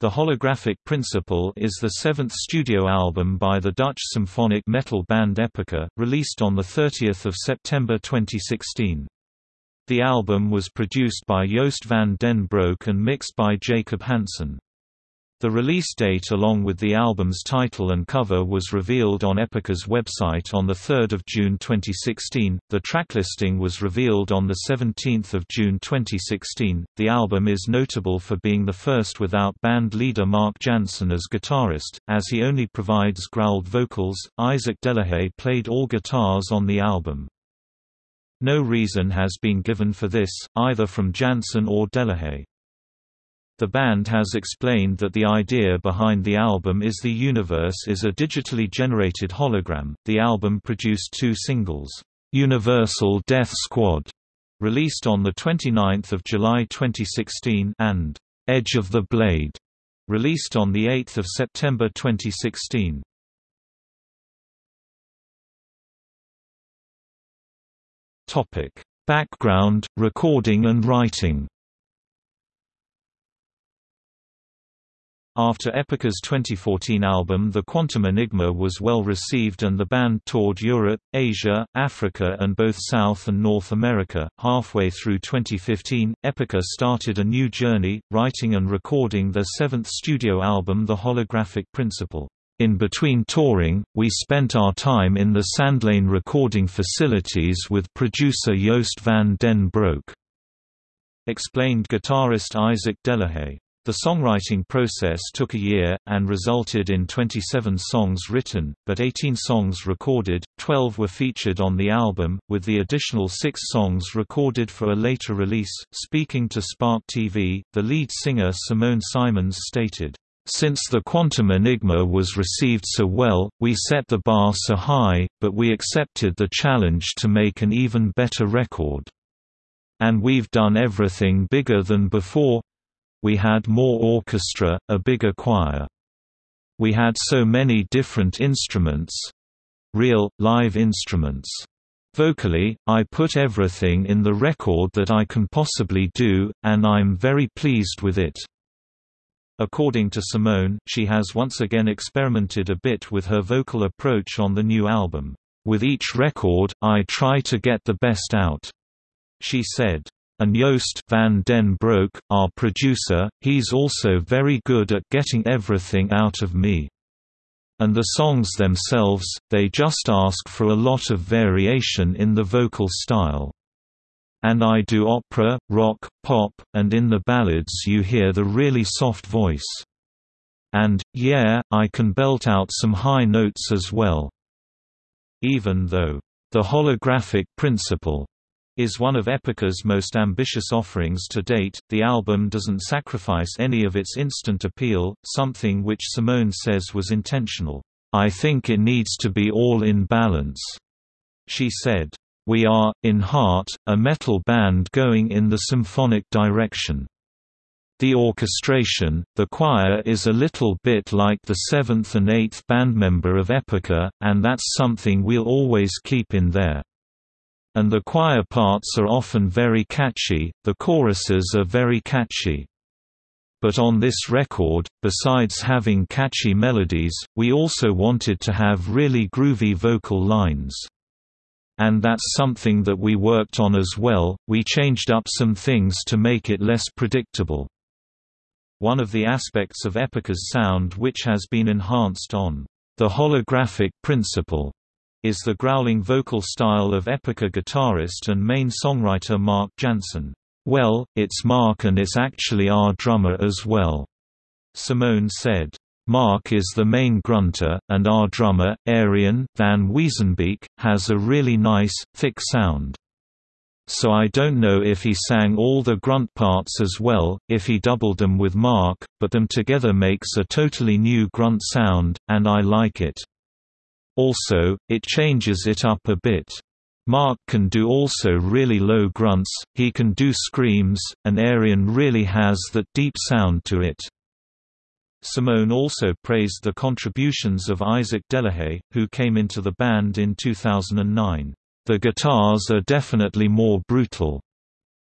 The Holographic Principle is the seventh studio album by the Dutch symphonic metal band Epica, released on 30 September 2016. The album was produced by Joost van den Broek and mixed by Jacob Hansen. The release date along with the album's title and cover was revealed on Epica's website on 3 June 2016. The tracklisting was revealed on 17 June 2016. The album is notable for being the first without band leader Mark Jansen as guitarist, as he only provides growled vocals. Isaac Delahaye played all guitars on the album. No reason has been given for this, either from Jansen or Delahaye. The band has explained that the idea behind the album is the universe is a digitally generated hologram. The album produced two singles, Universal Death Squad, released on the 29th of July 2016, and Edge of the Blade, released on the 8th of September 2016. Topic: Background, recording and writing. After Epica's 2014 album The Quantum Enigma was well received and the band toured Europe, Asia, Africa and both South and North America, halfway through 2015, Epica started a new journey, writing and recording their seventh studio album The Holographic Principle. In between touring, we spent our time in the Sandlane recording facilities with producer Joost van den Broek. Explained guitarist Isaac Delahaye. The songwriting process took a year, and resulted in 27 songs written, but 18 songs recorded, 12 were featured on the album, with the additional six songs recorded for a later release. Speaking to Spark TV, the lead singer Simone Simons stated, since the Quantum Enigma was received so well, we set the bar so high, but we accepted the challenge to make an even better record. And we've done everything bigger than before we had more orchestra, a bigger choir. We had so many different instruments—real, live instruments. Vocally, I put everything in the record that I can possibly do, and I'm very pleased with it. According to Simone, she has once again experimented a bit with her vocal approach on the new album. With each record, I try to get the best out. She said, and Joost van den Broek, our producer, he's also very good at getting everything out of me. And the songs themselves, they just ask for a lot of variation in the vocal style. And I do opera, rock, pop, and in the ballads you hear the really soft voice. And, yeah, I can belt out some high notes as well. Even though, the holographic principle is one of Epica's most ambitious offerings to date. The album doesn't sacrifice any of its instant appeal, something which Simone says was intentional. I think it needs to be all in balance. She said, We are, in heart, a metal band going in the symphonic direction. The orchestration, the choir is a little bit like the seventh and eighth bandmember of Epica, and that's something we'll always keep in there and the choir parts are often very catchy, the choruses are very catchy. But on this record, besides having catchy melodies, we also wanted to have really groovy vocal lines. And that's something that we worked on as well, we changed up some things to make it less predictable. One of the aspects of Epica's sound which has been enhanced on the holographic principle is the growling vocal style of Epica guitarist and main songwriter Mark Jansen. Well, it's Mark and it's actually our drummer as well. Simone said. Mark is the main grunter, and our drummer, Ariën van Weesenbeek, has a really nice, thick sound. So I don't know if he sang all the grunt parts as well, if he doubled them with Mark, but them together makes a totally new grunt sound, and I like it. Also, it changes it up a bit. Mark can do also really low grunts, he can do screams, and Ariën really has that deep sound to it. Simone also praised the contributions of Isaac Delahaye, who came into the band in 2009. The guitars are definitely more brutal.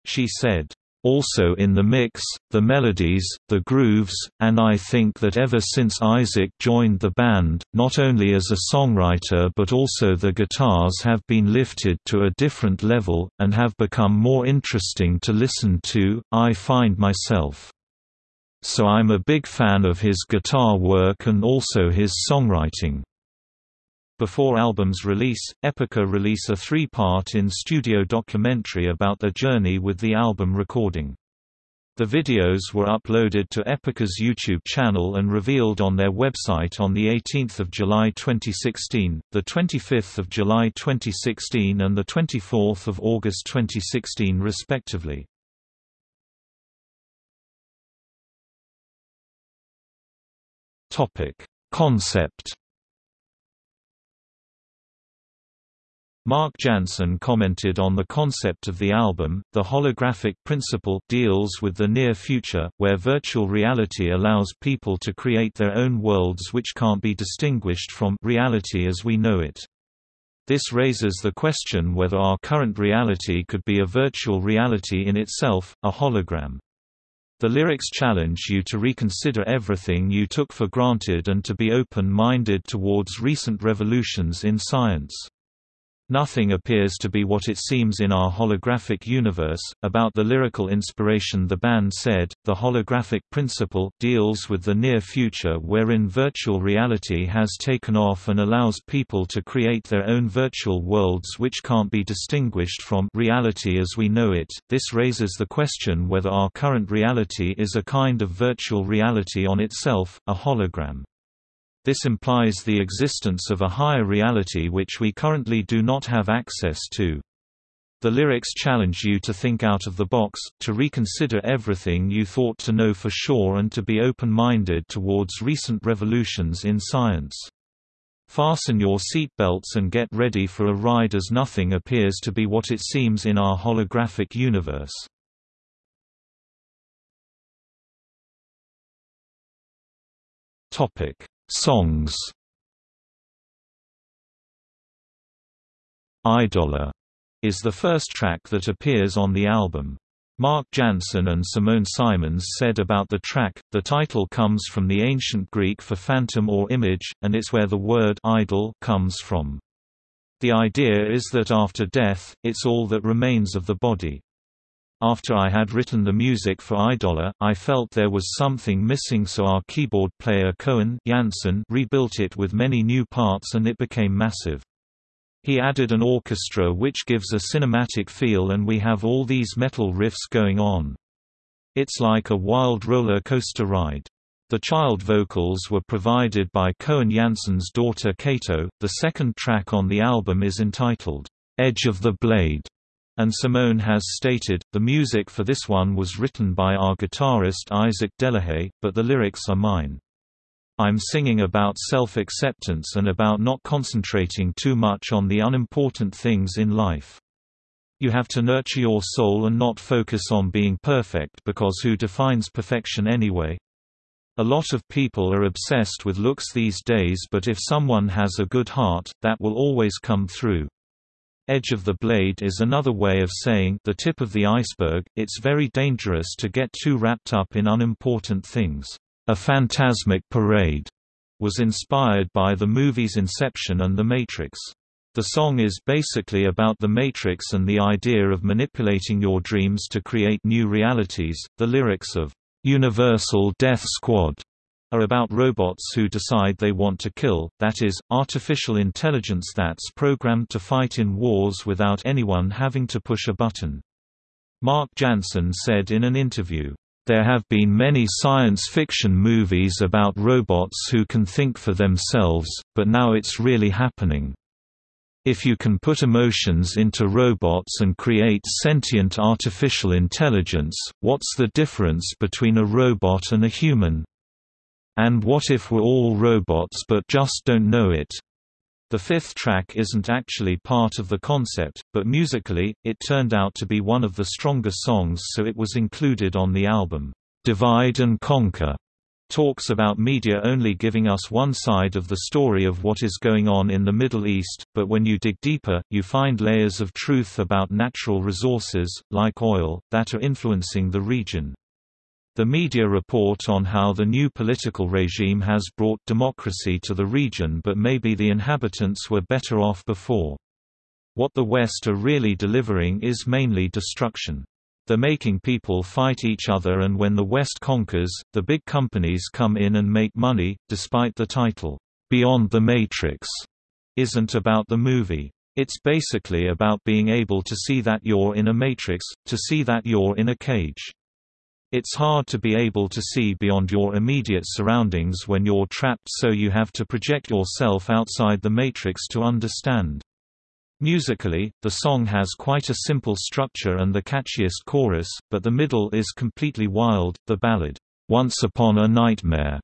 She said, also in the mix, the melodies, the grooves, and I think that ever since Isaac joined the band, not only as a songwriter but also the guitars have been lifted to a different level, and have become more interesting to listen to, I find myself. So I'm a big fan of his guitar work and also his songwriting. Before album's release, Epica release a three-part in-studio documentary about their journey with the album recording. The videos were uploaded to Epica's YouTube channel and revealed on their website on 18 July 2016, 25 July 2016 and 24 August 2016 respectively. Concept Mark Jansen commented on the concept of the album, the holographic principle deals with the near future, where virtual reality allows people to create their own worlds which can't be distinguished from reality as we know it. This raises the question whether our current reality could be a virtual reality in itself, a hologram. The lyrics challenge you to reconsider everything you took for granted and to be open-minded towards recent revolutions in science. Nothing appears to be what it seems in our holographic universe. About the lyrical inspiration, the band said, The holographic principle deals with the near future wherein virtual reality has taken off and allows people to create their own virtual worlds which can't be distinguished from reality as we know it. This raises the question whether our current reality is a kind of virtual reality on itself, a hologram. This implies the existence of a higher reality which we currently do not have access to. The lyrics challenge you to think out of the box, to reconsider everything you thought to know for sure and to be open-minded towards recent revolutions in science. Fasten your seatbelts and get ready for a ride as nothing appears to be what it seems in our holographic universe. Topic Songs Idola is the first track that appears on the album. Mark Jansen and Simone Simons said about the track, the title comes from the ancient Greek for phantom or image, and it's where the word idol comes from. The idea is that after death, it's all that remains of the body. After I had written the music for Idola, I felt there was something missing so our keyboard player Coen Janssen rebuilt it with many new parts and it became massive. He added an orchestra which gives a cinematic feel and we have all these metal riffs going on. It's like a wild roller coaster ride. The child vocals were provided by Coen Janssen's daughter Kato. The second track on the album is entitled, Edge of the Blade and Simone has stated, the music for this one was written by our guitarist Isaac Delahaye, but the lyrics are mine. I'm singing about self-acceptance and about not concentrating too much on the unimportant things in life. You have to nurture your soul and not focus on being perfect because who defines perfection anyway? A lot of people are obsessed with looks these days but if someone has a good heart, that will always come through. Edge of the blade is another way of saying the tip of the iceberg. It's very dangerous to get too wrapped up in unimportant things. A Phantasmic Parade was inspired by the movies Inception and The Matrix. The song is basically about the Matrix and the idea of manipulating your dreams to create new realities. The lyrics of Universal Death Squad are about robots who decide they want to kill, that is, artificial intelligence that's programmed to fight in wars without anyone having to push a button. Mark Jansen said in an interview, there have been many science fiction movies about robots who can think for themselves, but now it's really happening. If you can put emotions into robots and create sentient artificial intelligence, what's the difference between a robot and a human? And what if we're all robots but just don't know it? The fifth track isn't actually part of the concept, but musically, it turned out to be one of the stronger songs so it was included on the album, "'Divide and Conquer". talks about media only giving us one side of the story of what is going on in the Middle East, but when you dig deeper, you find layers of truth about natural resources, like oil, that are influencing the region. The media report on how the new political regime has brought democracy to the region but maybe the inhabitants were better off before. What the West are really delivering is mainly destruction. They're making people fight each other and when the West conquers, the big companies come in and make money, despite the title, Beyond the Matrix, isn't about the movie. It's basically about being able to see that you're in a matrix, to see that you're in a cage. It's hard to be able to see beyond your immediate surroundings when you're trapped so you have to project yourself outside the matrix to understand. Musically, the song has quite a simple structure and the catchiest chorus, but the middle is completely wild. The ballad, Once Upon a Nightmare,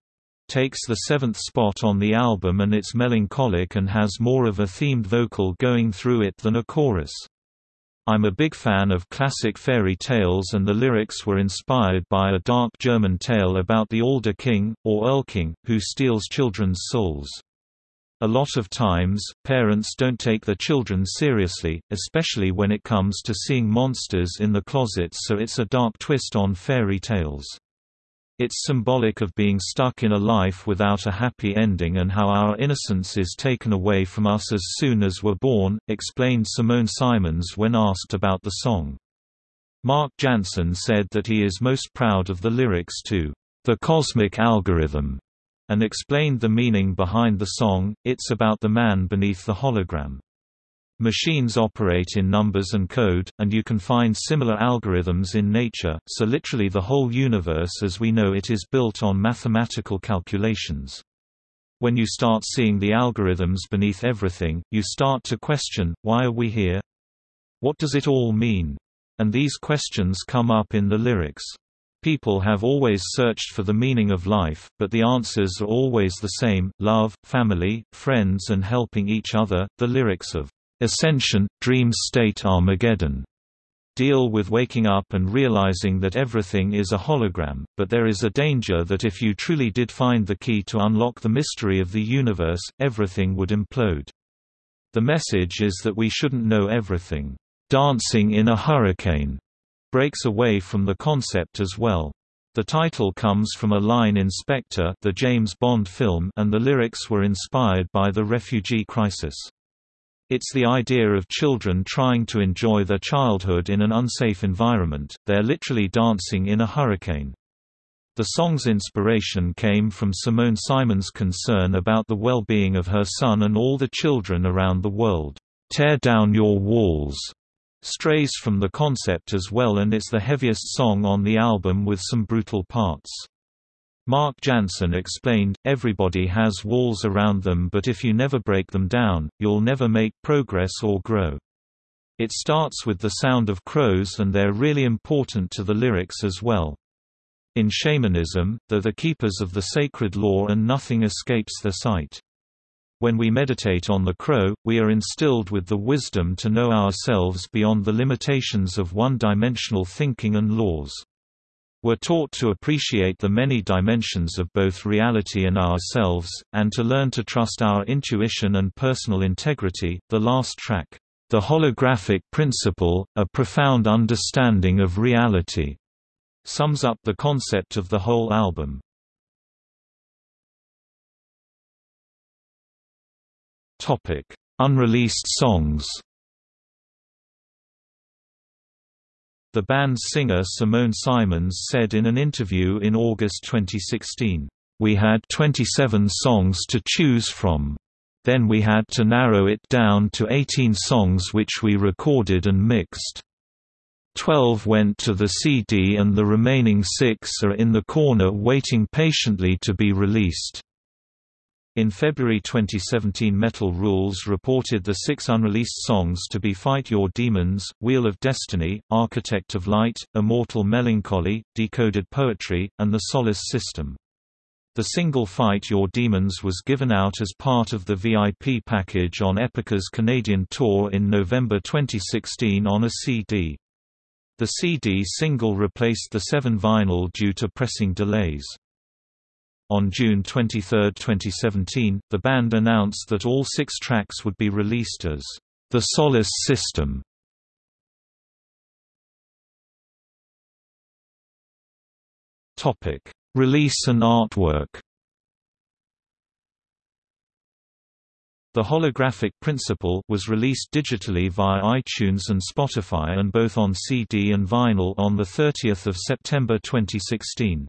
takes the seventh spot on the album and it's melancholic and has more of a themed vocal going through it than a chorus. I'm a big fan of classic fairy tales and the lyrics were inspired by a dark German tale about the Alder King, or Erlking, who steals children's souls. A lot of times, parents don't take their children seriously, especially when it comes to seeing monsters in the closet so it's a dark twist on fairy tales. It's symbolic of being stuck in a life without a happy ending and how our innocence is taken away from us as soon as we're born, explained Simone Simons when asked about the song. Mark Jansen said that he is most proud of the lyrics to The Cosmic Algorithm and explained the meaning behind the song, it's about the man beneath the hologram. Machines operate in numbers and code, and you can find similar algorithms in nature, so literally the whole universe as we know it is built on mathematical calculations. When you start seeing the algorithms beneath everything, you start to question, why are we here? What does it all mean? And these questions come up in the lyrics. People have always searched for the meaning of life, but the answers are always the same love, family, friends, and helping each other. The lyrics of Ascension, Dream State Armageddon deal with waking up and realizing that everything is a hologram, but there is a danger that if you truly did find the key to unlock the mystery of the universe, everything would implode. The message is that we shouldn't know everything. Dancing in a Hurricane breaks away from the concept as well. The title comes from a line in Spectre the James Bond film and the lyrics were inspired by the refugee crisis. It's the idea of children trying to enjoy their childhood in an unsafe environment, they're literally dancing in a hurricane. The song's inspiration came from Simone Simon's concern about the well-being of her son and all the children around the world. Tear down your walls strays from the concept as well and it's the heaviest song on the album with some brutal parts. Mark Jansen explained, everybody has walls around them but if you never break them down, you'll never make progress or grow. It starts with the sound of crows and they're really important to the lyrics as well. In shamanism, they're the keepers of the sacred law and nothing escapes their sight. When we meditate on the crow, we are instilled with the wisdom to know ourselves beyond the limitations of one-dimensional thinking and laws. We're taught to appreciate the many dimensions of both reality and ourselves, and to learn to trust our intuition and personal integrity. The last track, The Holographic Principle, A Profound Understanding of Reality, sums up the concept of the whole album. Unreleased songs. The band's singer Simone Simons said in an interview in August 2016, "We had 27 songs to choose from. Then we had to narrow it down to 18 songs which we recorded and mixed. 12 went to the CD and the remaining 6 are in the corner waiting patiently to be released." In February 2017 Metal Rules reported the six unreleased songs to be Fight Your Demons, Wheel of Destiny, Architect of Light, Immortal Melancholy, Decoded Poetry, and The Solace System. The single Fight Your Demons was given out as part of the VIP package on Epica's Canadian tour in November 2016 on a CD. The CD single replaced the 7 vinyl due to pressing delays. On June 23, 2017, the band announced that all six tracks would be released as The Solace System. Topic: Release and artwork. The Holographic Principle was released digitally via iTunes and Spotify and both on CD and vinyl on 30 September 2016.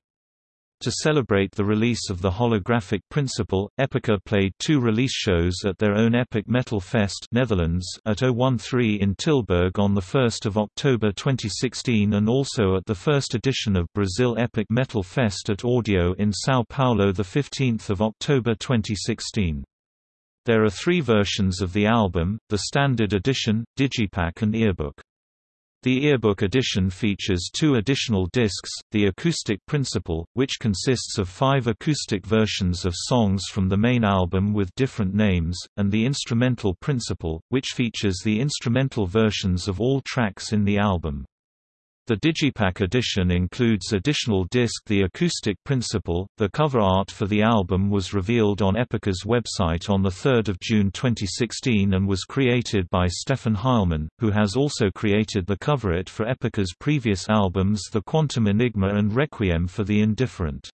To celebrate the release of the holographic principle, Epica played two release shows at their own Epic Metal Fest Netherlands at 013 in Tilburg on 1 October 2016 and also at the first edition of Brazil Epic Metal Fest at Audio in São Paulo 15 October 2016. There are three versions of the album, the standard edition, digipack and earbook. The earbook edition features two additional discs, the Acoustic Principle, which consists of five acoustic versions of songs from the main album with different names, and the Instrumental Principle, which features the instrumental versions of all tracks in the album. The Digipack edition includes additional disc The Acoustic Principle. The cover art for the album was revealed on Epica's website on 3 June 2016 and was created by Stefan Heilmann, who has also created the cover art for Epica's previous albums The Quantum Enigma and Requiem for the Indifferent.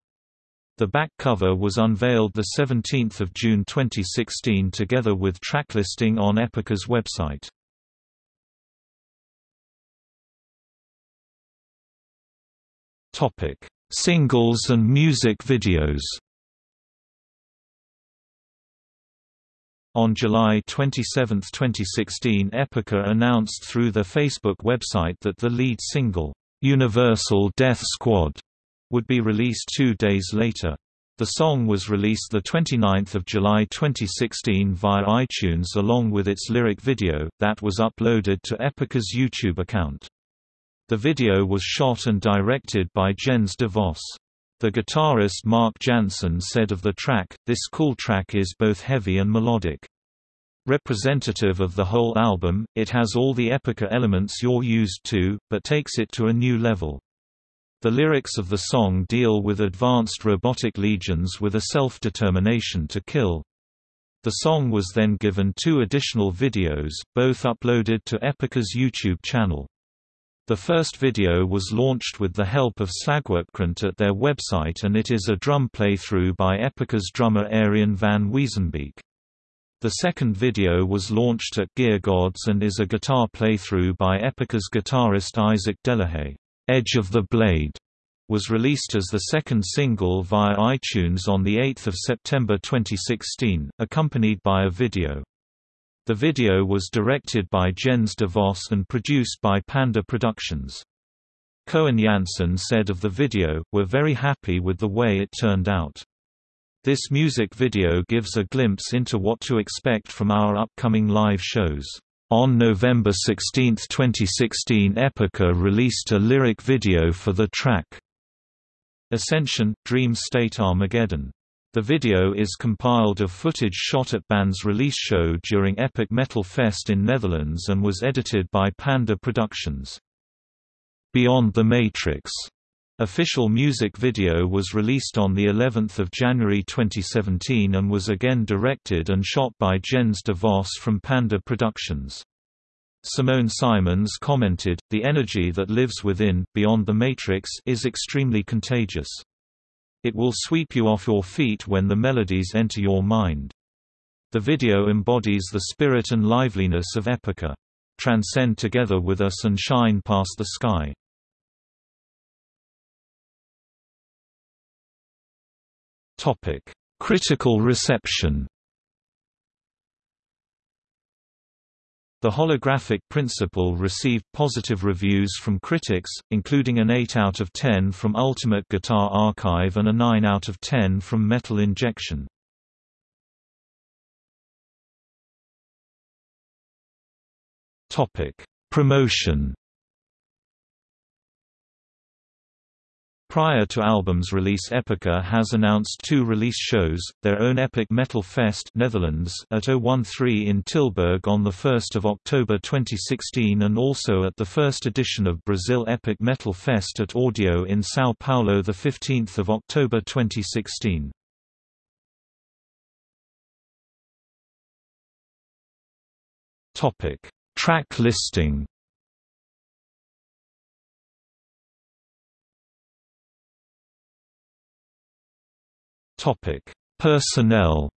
The back cover was unveiled 17 June 2016 together with track listing on Epica's website. Topic: Singles and music videos. On July 27, 2016 Epica announced through their Facebook website that the lead single, "'Universal Death Squad' would be released two days later. The song was released 29 July 2016 via iTunes along with its lyric video, that was uploaded to Epica's YouTube account. The video was shot and directed by Jens de Vos. The guitarist Mark Jansen said of the track, this cool track is both heavy and melodic. Representative of the whole album, it has all the Epica elements you're used to, but takes it to a new level. The lyrics of the song deal with advanced robotic legions with a self-determination to kill. The song was then given two additional videos, both uploaded to Epica's YouTube channel. The first video was launched with the help of Slagwerkkrant at their website and it is a drum playthrough by Epica's drummer Ariën van Weesenbeek. The second video was launched at Gear Gods and is a guitar playthrough by Epica's guitarist Isaac Delahaye. Edge of the Blade was released as the second single via iTunes on 8 September 2016, accompanied by a video. The video was directed by Jens de Vos and produced by Panda Productions. Coen Janssen said of the video, We're very happy with the way it turned out. This music video gives a glimpse into what to expect from our upcoming live shows. On November 16, 2016 Epica released a lyric video for the track Ascension – Dream State Armageddon the video is compiled of footage shot at band's release show during Epic Metal Fest in Netherlands and was edited by Panda Productions. Beyond the Matrix official music video was released on the 11th of January 2017 and was again directed and shot by Jens de Vos from Panda Productions. Simone Simons commented, The energy that lives within, beyond the Matrix is extremely contagious. It will sweep you off your feet when the melodies enter your mind. The video embodies the spirit and liveliness of Epica. Transcend together with us and shine past the sky. Topic: Critical reception. The holographic principle received positive reviews from critics, including an 8 out of 10 from Ultimate Guitar Archive and a 9 out of 10 from Metal Injection. Topic: Promotion Prior to album's release Epica has announced two release shows, their own Epic Metal Fest Netherlands at 013 in Tilburg on 1 October 2016 and also at the first edition of Brazil Epic Metal Fest at Audio in São Paulo 15 October 2016. Track listing Topic: Personnel.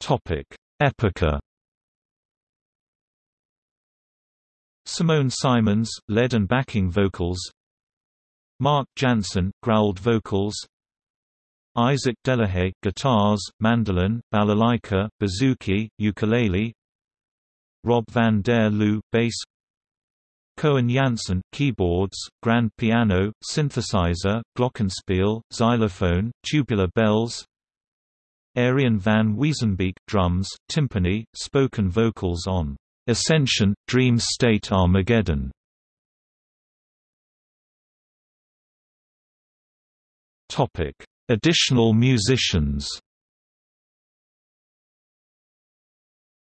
Topic: Epica. Simone Simons, lead and backing vocals. Mark Jansen, growled vocals. Isaac Delahaye, guitars, mandolin, balalaika, bouzouki, ukulele. Rob van der Loo, bass Coen Janssen, keyboards, grand piano, synthesizer, glockenspiel, xylophone, tubular bells Ariën van Weesenbeek, drums, timpani, spoken vocals on "'Ascension, Dream State Armageddon' Additional musicians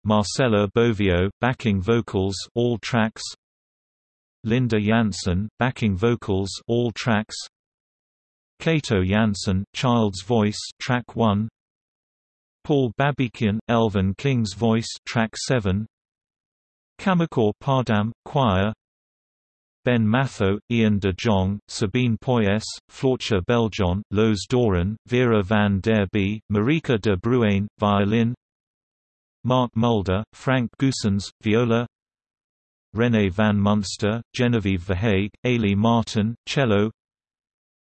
Marcela Bovio, backing vocals all tracks Linda Jansen, backing vocals all tracks. Kato Jansen, Child's Voice, track 1. Paul Babikian, Erlking's Voice, track 7. Kamerkoor PA'dam, choir. Ben Mathot, Ian de Jong, Sabine Poyes, Floortje Beljon, Loes Doren, Vera van der Bie, Marika de Bruijn, violin Mark Mulder, Frank Goossens, viola René van Munster, Genevieve Verhaeghe, Eilidh Martin, cello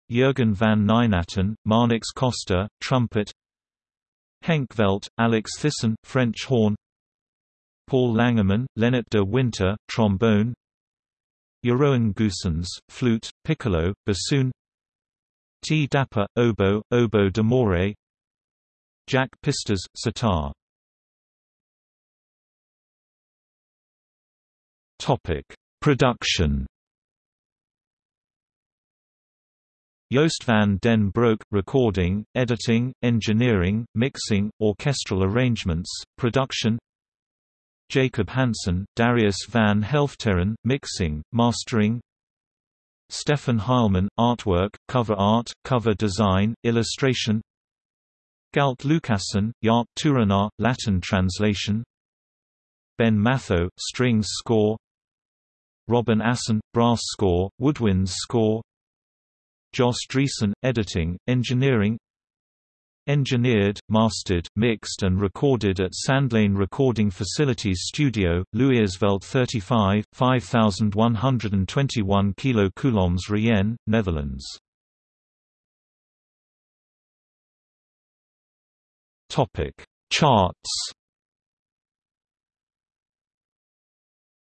Jurgen van Nijnatten, Marnix Costa, trumpet Henk Velt, Alex Thyssen, French horn Paul Langeman, Lennart de Winter, trombone Jeroen Goossens, flute, piccolo, bassoon T. Dapper, oboe, oboe d'amore Jack Pisters, sitar Topic: Production. Joost van den Broek, recording, editing, engineering, mixing, orchestral arrangements, production. Jacob Hansen, Darius van Helfteren, mixing, mastering. Stefan Heilman, artwork, cover art, cover design, illustration. Galt Lucassen, Jaap Toorenaar, Latin translation. Ben Mathot, strings score Robin Assen, brass score, woodwinds score Jos Driessen, editing, engineering Engineered, mastered, mixed and recorded at Sandlane Recording Facilities Studio, Louisveld 35, 5121 kCoulombs Rijen, Netherlands. Topic: Charts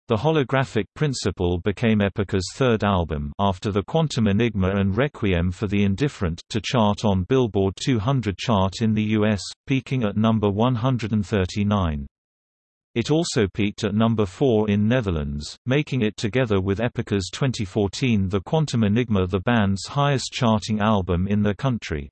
The holographic principle became Epica's third album after the Quantum Enigma and Requiem for the Indifferent to chart on Billboard 200 chart in the US, peaking at number 139. It also peaked at number 4 in Netherlands, making it together with Epica's 2014 The Quantum Enigma the band's highest charting album in the country.